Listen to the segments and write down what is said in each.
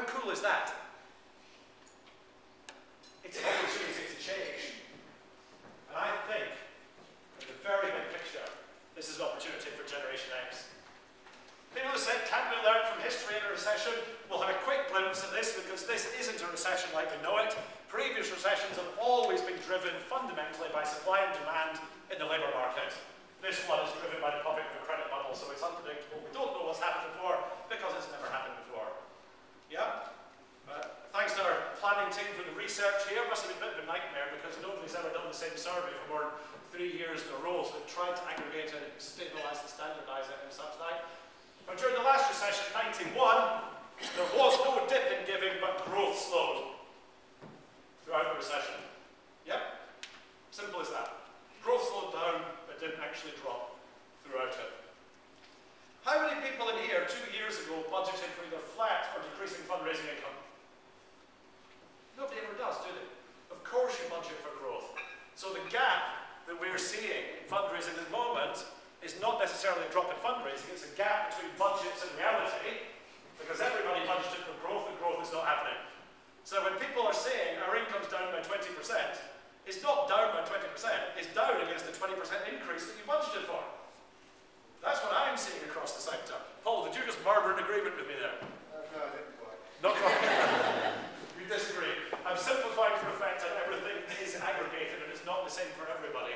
How cool is that? It's an opportunity to change. And I think, in the very big picture, this is an opportunity for Generation X. People have said, can't we learn from history in a recession? We'll have a quick glimpse at this because this isn't a recession like we know it. Previous recessions have always been driven fundamentally by supply and demand in the labour market. This one is driven by the popping of a credit bubble, so it's unpredictable. We don't know what's happened before because it's never happened before. Yeah? Uh, thanks to planning for the research here, must have been a bit of a nightmare because nobody's ever done the same survey for more than three years in a row, so they've tried to aggregate it, stabilise and standardise it and such like. But during the last recession, 91, there was no dip in giving, but growth slowed throughout the recession. Yep, simple as that. Growth slowed down, but didn't actually drop throughout it. How many people in here two years ago budgeted for either flat or decreasing fundraising income? Nobody ever does, do they? Of course you budget for growth. So the gap that we're seeing in fundraising at the moment is not necessarily a drop in fundraising, it's a gap between budgets and reality, because everybody budgeted for growth and growth is not happening. So when people are saying our income's down by 20%, it's not down by 20%, it's down against the 20% increase that you budgeted for. That's what I'm seeing across the sector. Paul, did you just murmur an agreement with me there? Uh, no, I didn't quite. Not quite. you disagree. I'm simplifying for effect and everything is aggregated and it's not the same for everybody.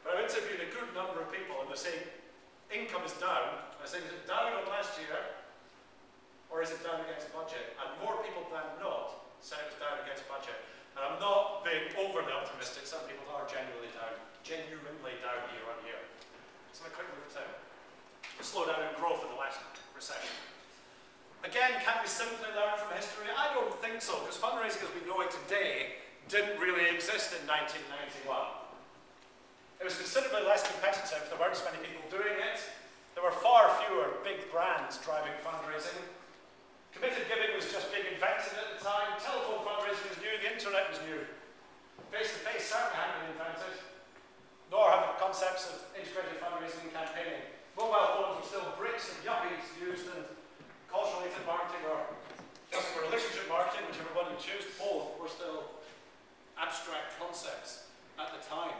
But I've interviewed a good number of people and they're saying income is down. I say, is it down on last year or is it down against budget? And more people than not said it was down against budget. And I'm not being overly optimistic. Some people are genuinely down, genuinely down year on year. So a quick look at the slowdown in growth in the last recession. Again, can we simply learn from history? I don't think so, because fundraising as we know it today didn't really exist in 1991. It was considerably less competitive, there weren't as many people doing it, there were far fewer big brands driving fundraising. Committed giving was just being invented at the time, telephone fundraising was new, the internet was new. Face-to-face -face certainly hadn't been invented, nor had the concepts of integrated fundraising and campaigning. Mobile phones were still bricks and yuppies used in cause-related marketing or customer relationship marketing, whichever one you choose, both were still abstract concepts at the time.